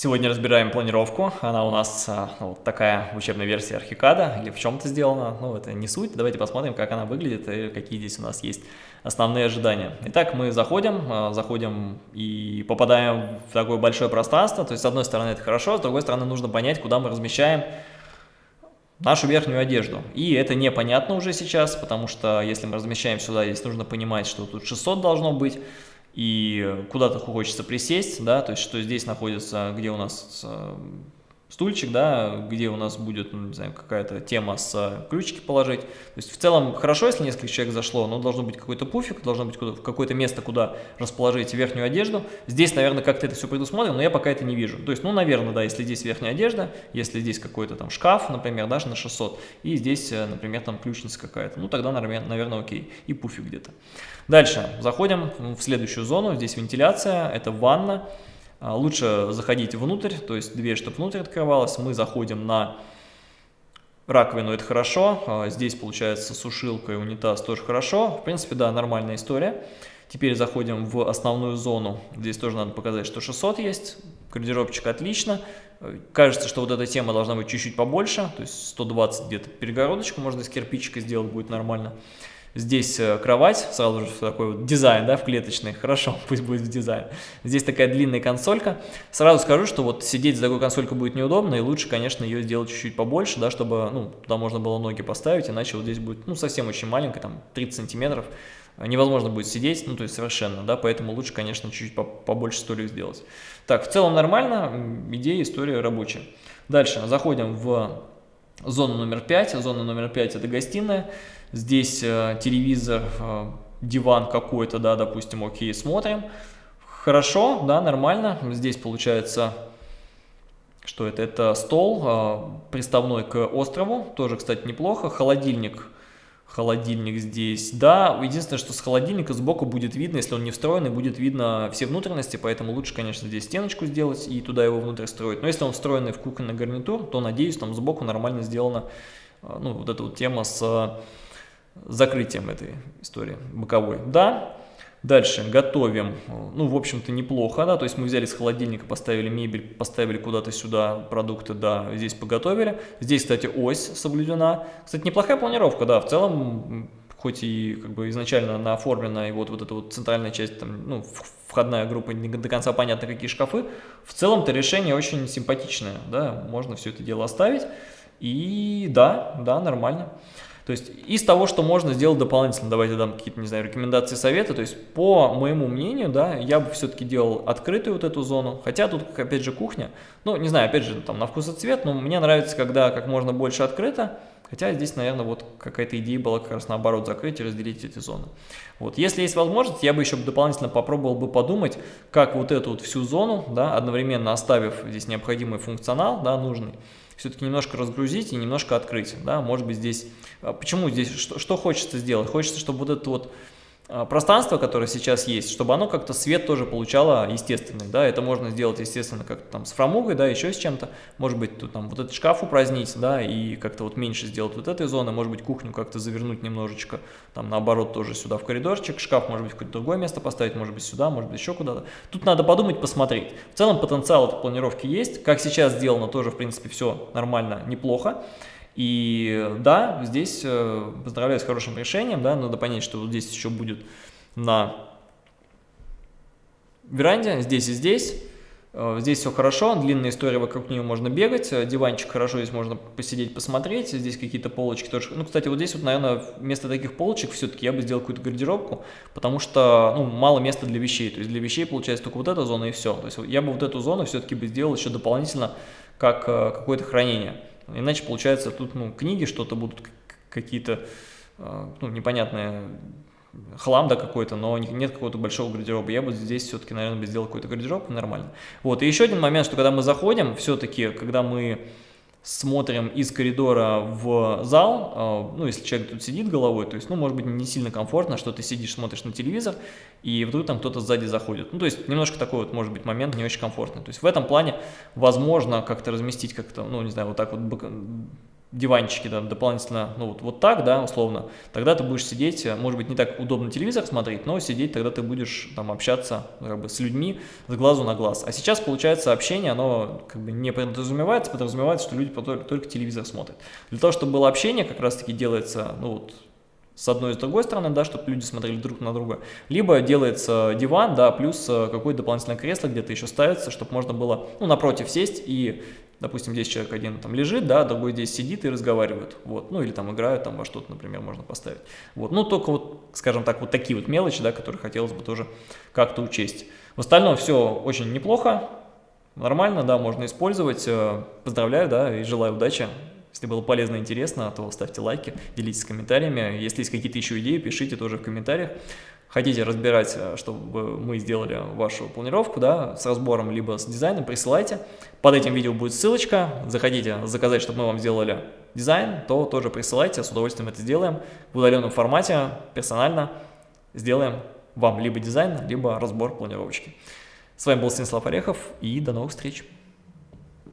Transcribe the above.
Сегодня разбираем планировку. Она у нас а, ну, такая учебная версия Архикада, или в чем-то сделана. Ну, это не суть. Давайте посмотрим, как она выглядит и какие здесь у нас есть основные ожидания. Итак, мы заходим, а, заходим и попадаем в такое большое пространство. То есть, с одной стороны, это хорошо, с другой стороны, нужно понять, куда мы размещаем нашу верхнюю одежду. И это непонятно уже сейчас, потому что если мы размещаем сюда, здесь нужно понимать, что тут 600 должно быть и куда-то хочется присесть, да, то есть что здесь находится, где у нас э, стульчик, да, где у нас будет, ну, не знаю, какая-то тема с ключики положить. То есть в целом хорошо, если несколько человек зашло, но должен быть какой-то пуфик, должно быть какое-то место, куда расположить верхнюю одежду. Здесь, наверное, как-то это все предусмотрено, но я пока это не вижу. То есть, ну, наверное, да, если здесь верхняя одежда, если здесь какой-то там шкаф, например, даже на 600, и здесь, э, например, там ключница какая-то, ну, тогда, наверное, окей, и пуфик где-то. Дальше заходим в следующую зону, здесь вентиляция, это ванна. А, лучше заходить внутрь, то есть дверь, чтобы внутрь открывалась. Мы заходим на раковину, это хорошо. А, здесь получается сушилка и унитаз тоже хорошо. В принципе, да, нормальная история. Теперь заходим в основную зону. Здесь тоже надо показать, что 600 есть. Гардеробчик отлично. Кажется, что вот эта тема должна быть чуть-чуть побольше. То есть 120 где-то перегородочку можно из кирпичика сделать, будет нормально. Здесь э, кровать, сразу же такой вот дизайн, да, в клеточный, хорошо, пусть будет дизайн. Здесь такая длинная консолька. Сразу скажу, что вот сидеть за такой консолькой будет неудобно, и лучше, конечно, ее сделать чуть-чуть побольше, да, чтобы, ну, туда можно было ноги поставить, иначе вот здесь будет, ну, совсем очень маленько, там, 30 сантиметров. Невозможно будет сидеть, ну, то есть совершенно, да, поэтому лучше, конечно, чуть-чуть побольше столик сделать. Так, в целом нормально, идея, история рабочая. Дальше, заходим в зону номер 5. Зона номер 5 это гостиная. Здесь э, телевизор, э, диван какой-то, да, допустим, окей, смотрим. Хорошо, да, нормально. Здесь получается, что это? Это стол э, приставной к острову, тоже, кстати, неплохо. Холодильник холодильник здесь. Да, единственное, что с холодильника сбоку будет видно, если он не встроенный, будет видно все внутренности, поэтому лучше, конечно, здесь стеночку сделать и туда его внутрь строить. Но если он встроенный в кухонный гарнитур, то, надеюсь, там сбоку нормально сделана ну, вот эта вот тема с закрытием этой истории боковой. Да, Дальше готовим, ну, в общем-то, неплохо, да, то есть мы взяли с холодильника, поставили мебель, поставили куда-то сюда продукты, да, здесь поготовили. Здесь, кстати, ось соблюдена. Кстати, неплохая планировка, да, в целом, хоть и как бы изначально она оформлена, и вот, вот эта вот центральная часть, там, ну, входная группа, не до конца понятно, какие шкафы, в целом-то решение очень симпатичное, да, можно все это дело оставить, и да, да, нормально. То есть из того, что можно сделать дополнительно, давайте дам какие-то, не знаю, рекомендации, советы. То есть по моему мнению, да, я бы все-таки делал открытую вот эту зону. Хотя тут, опять же, кухня. Ну, не знаю, опять же, там на вкус и цвет, но мне нравится, когда как можно больше открыто. Хотя здесь, наверное, вот какая-то идея была как раз наоборот закрыть и разделить эти зоны. Вот. Если есть возможность, я бы еще дополнительно попробовал бы подумать, как вот эту вот всю зону, да, одновременно оставив здесь необходимый функционал, да, нужный, все-таки немножко разгрузить и немножко открыть. Да? Может быть здесь, а, почему здесь, что, что хочется сделать? Хочется, чтобы вот это вот пространство, которое сейчас есть, чтобы оно как-то свет тоже получало естественный, да, это можно сделать, естественно, как там с фрамугой, да, еще с чем-то, может быть, тут там вот этот шкаф упразднить, да, и как-то вот меньше сделать вот этой зоны, может быть, кухню как-то завернуть немножечко, там, наоборот, тоже сюда в коридорчик, шкаф, может быть, в какое-то другое место поставить, может быть, сюда, может быть, еще куда-то. Тут надо подумать, посмотреть. В целом потенциал этой планировки есть, как сейчас сделано, тоже, в принципе, все нормально, неплохо. И да, здесь э, поздравляю с хорошим решением, да, надо понять, что вот здесь еще будет на веранде, здесь и здесь. Э, здесь все хорошо, длинная история, вокруг нее можно бегать, э, диванчик хорошо, здесь можно посидеть, посмотреть, здесь какие-то полочки тоже. Ну, кстати, вот здесь вот, наверное, вместо таких полочек все-таки я бы сделал какую-то гардеробку, потому что, ну, мало места для вещей, то есть для вещей получается только вот эта зона и все. То есть я бы вот эту зону все-таки бы сделал еще дополнительно как какое-то хранение. Иначе получается тут ну, книги что-то будут какие-то а, ну, непонятные хлам да какой-то, но нет какого-то большого гардероба. Я бы здесь все-таки, наверное, бы сделал какой-то гардероб, нормально. Вот, и еще один момент, что когда мы заходим, все-таки, когда мы смотрим из коридора в зал, а, ну, если человек тут сидит головой, то есть, ну, может быть, не сильно комфортно, что ты сидишь, смотришь на телевизор, и вдруг там кто-то сзади заходит. Ну, то есть, немножко такой вот, может быть, момент не очень комфортный. То есть, в этом плане возможно как-то разместить как-то, ну, не знаю, вот так вот диванчики да, дополнительно, ну вот, вот так, да, условно, тогда ты будешь сидеть, э, может быть, не так удобно телевизор смотреть, но сидеть тогда ты будешь там общаться как бы, с людьми с глазу на глаз. А сейчас, получается, общение, оно как бы не подразумевается, подразумевается, что люди только, только телевизор смотрят. Для того, чтобы было общение, как раз-таки делается, ну вот, с одной и с другой стороны, да, чтобы люди смотрели друг на друга, либо делается диван, да, плюс э, какое-то дополнительное кресло где-то еще ставится, чтобы можно было, ну, напротив сесть и допустим, здесь человек один там лежит, да, другой здесь сидит и разговаривает, вот, ну или там играют, там во что-то, например, можно поставить, вот, ну только вот, скажем так, вот такие вот мелочи, да, которые хотелось бы тоже как-то учесть. В остальном все очень неплохо, нормально, да, можно использовать, э, поздравляю, да, и желаю удачи. Если было полезно и интересно, то ставьте лайки, делитесь комментариями. Если есть какие-то еще идеи, пишите тоже в комментариях хотите разбирать, э, чтобы мы сделали вашу планировку, да, с разбором, либо с дизайном, присылайте. Под этим видео будет ссылочка, заходите заказать, чтобы мы вам сделали дизайн, то тоже присылайте, с удовольствием это сделаем. В удаленном формате, персонально сделаем вам либо дизайн, либо разбор планировочки. С вами был Станислав Орехов и до новых встреч!